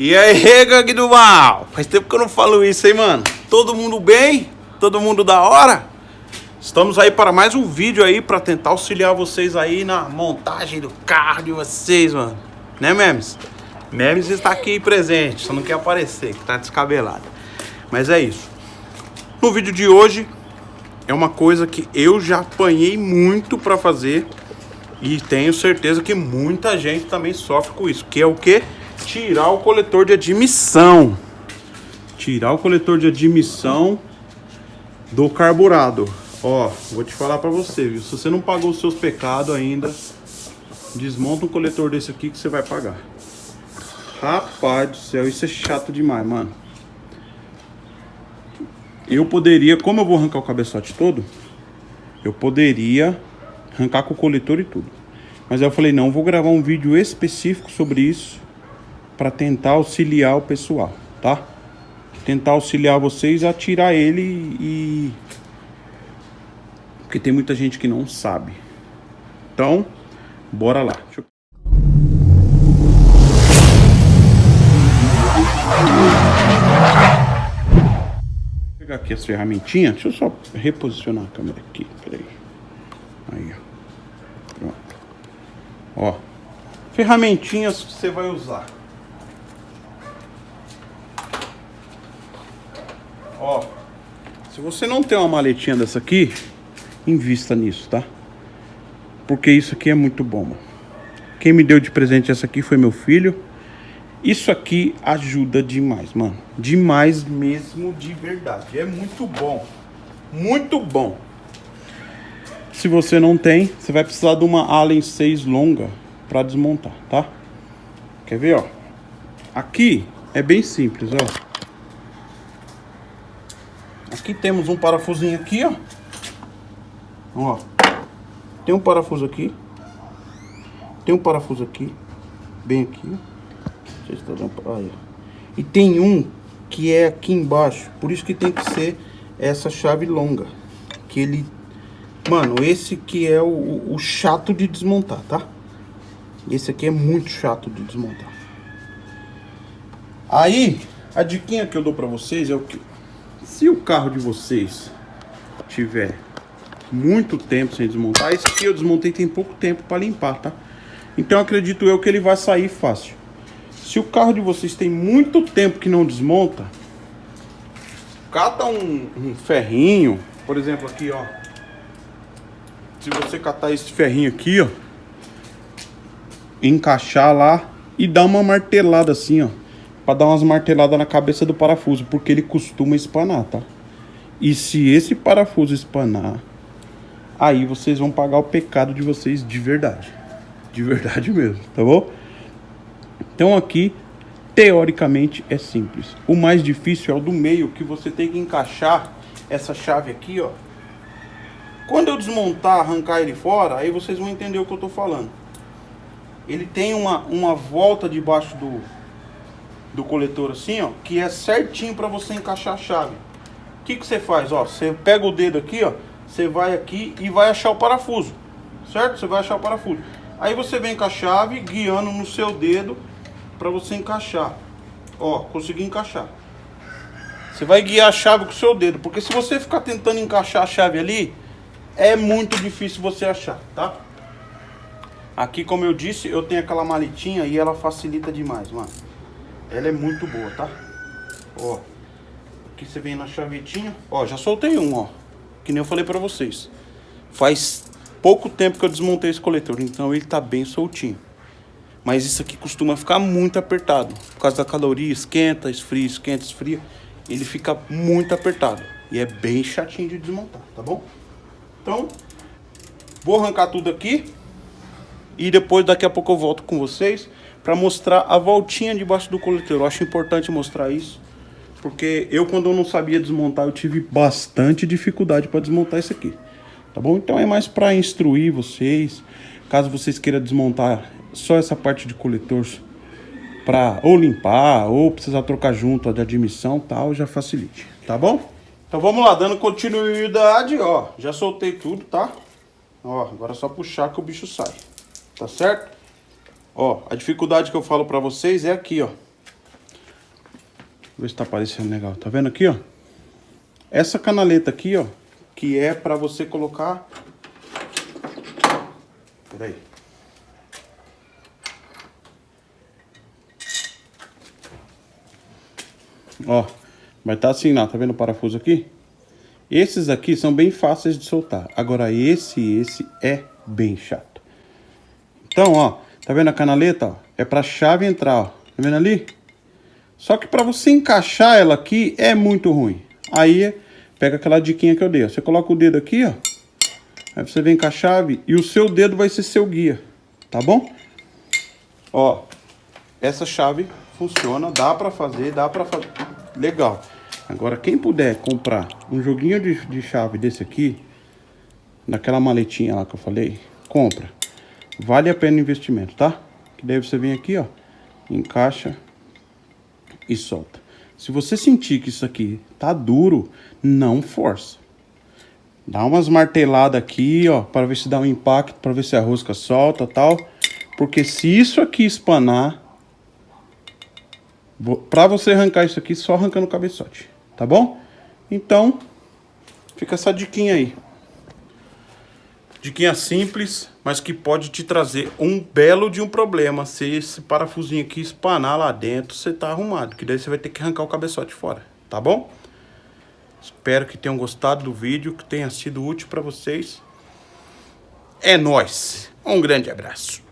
E aí, gangue do mal? Faz tempo que eu não falo isso, hein, mano? Todo mundo bem? Todo mundo da hora? Estamos aí para mais um vídeo aí para tentar auxiliar vocês aí na montagem do carro de vocês, mano. Né, Memes? Memes está aqui presente, só não quer aparecer, que tá descabelado. Mas é isso. No vídeo de hoje é uma coisa que eu já apanhei muito para fazer e tenho certeza que muita gente também sofre com isso, que é o que? Tirar o coletor de admissão. Tirar o coletor de admissão do carburado. Ó, vou te falar pra você, viu? Se você não pagou os seus pecados ainda, desmonta um coletor desse aqui que você vai pagar. Rapaz do céu, isso é chato demais, mano. Eu poderia, como eu vou arrancar o cabeçote todo, eu poderia arrancar com o coletor e tudo. Mas eu falei, não, vou gravar um vídeo específico sobre isso para tentar auxiliar o pessoal, tá? Tentar auxiliar vocês a tirar ele e... Porque tem muita gente que não sabe. Então, bora lá. Deixa eu... Pegar aqui as ferramentinhas. Deixa eu só reposicionar a câmera aqui. Peraí. Aí, ó. Pronto. Ó. Ferramentinhas que você vai usar. Ó, se você não tem uma maletinha dessa aqui, invista nisso, tá? Porque isso aqui é muito bom, mano. Quem me deu de presente essa aqui foi meu filho. Isso aqui ajuda demais, mano. Demais mesmo, de verdade. É muito bom. Muito bom. Se você não tem, você vai precisar de uma Allen 6 longa para desmontar, tá? Quer ver, ó? Aqui é bem simples, ó. Aqui temos um parafusinho aqui, ó. Ó. Tem um parafuso aqui. Tem um parafuso aqui. Bem aqui. Estão vendo? Aí. E tem um que é aqui embaixo. Por isso que tem que ser essa chave longa. Que ele... Mano, esse que é o, o chato de desmontar, tá? Esse aqui é muito chato de desmontar. Aí, a diquinha que eu dou pra vocês é o que... Se o carro de vocês tiver muito tempo sem desmontar, esse aqui eu desmontei tem pouco tempo para limpar, tá? Então acredito eu que ele vai sair fácil. Se o carro de vocês tem muito tempo que não desmonta, cata um, um ferrinho, por exemplo aqui, ó. Se você catar esse ferrinho aqui, ó, encaixar lá e dar uma martelada assim, ó para dar umas marteladas na cabeça do parafuso, porque ele costuma espanar, tá? E se esse parafuso espanar, aí vocês vão pagar o pecado de vocês de verdade. De verdade mesmo, tá bom? Então aqui, teoricamente, é simples. O mais difícil é o do meio, que você tem que encaixar essa chave aqui, ó. Quando eu desmontar, arrancar ele fora, aí vocês vão entender o que eu tô falando. Ele tem uma, uma volta debaixo do, do coletor assim, ó, que é certinho para você encaixar a chave. O que que você faz, ó? Você pega o dedo aqui, ó, você vai aqui e vai achar o parafuso, certo? Você vai achar o parafuso. Aí você vem com a chave guiando no seu dedo para você encaixar. Ó, consegui encaixar. Você vai guiar a chave com o seu dedo, porque se você ficar tentando encaixar a chave ali, é muito difícil você achar, tá? Aqui, como eu disse, eu tenho aquela maletinha e ela facilita demais, mano. Ela é muito boa, tá? Ó. Aqui você vem na chavetinha. Ó, já soltei um, ó. Que nem eu falei pra vocês. Faz pouco tempo que eu desmontei esse coletor, então ele tá bem soltinho. Mas isso aqui costuma ficar muito apertado. Por causa da caloria, esquenta, esfria, esquenta, esfria. Ele fica muito apertado. E é bem chatinho de desmontar, tá bom? Então, vou arrancar tudo aqui. E depois, daqui a pouco eu volto com vocês para mostrar a voltinha debaixo do coletor. Eu acho importante mostrar isso, porque eu quando eu não sabia desmontar, eu tive bastante dificuldade para desmontar isso aqui. Tá bom? Então é mais para instruir vocês, caso vocês queiram desmontar só essa parte de coletor para ou limpar ou precisar trocar junto de admissão, tal, já facilite, tá bom? Então vamos lá, dando continuidade, ó, já soltei tudo, tá? Ó, agora é só puxar que o bicho sai, tá certo? Ó, a dificuldade que eu falo pra vocês é aqui, ó. ver se tá aparecendo legal. Tá vendo aqui, ó? Essa canaleta aqui, ó, que é pra você colocar... Peraí. Ó, vai estar tá assim lá, tá vendo o parafuso aqui? Esses aqui são bem fáceis de soltar. Agora esse esse é bem chato. Então, ó, tá vendo a canaleta? Ó? É pra chave entrar, ó. Tá vendo ali? Só que pra você encaixar ela aqui é muito ruim. Aí, pega aquela diquinha que eu dei. Ó. Você coloca o dedo aqui, ó. Aí você vem com a chave e o seu dedo vai ser seu guia. Tá bom? Ó, essa chave funciona, dá pra fazer, dá pra fazer legal. Agora, quem puder comprar um joguinho de, de chave desse aqui, naquela maletinha lá que eu falei, compra. Vale a pena o investimento, tá? Que daí você vem aqui, ó, encaixa e solta. Se você sentir que isso aqui tá duro, não força. Dá umas marteladas aqui, ó, para ver se dá um impacto, para ver se a rosca solta tal. Porque se isso aqui espanar, Pra você arrancar isso aqui, só arrancando o cabeçote, tá bom? Então, fica essa diquinha aí. Diquinha simples, mas que pode te trazer um belo de um problema. Se esse parafusinho aqui espanar lá dentro, você tá arrumado. Que daí você vai ter que arrancar o cabeçote fora, tá bom? Espero que tenham gostado do vídeo, que tenha sido útil para vocês. É nóis. Um grande abraço.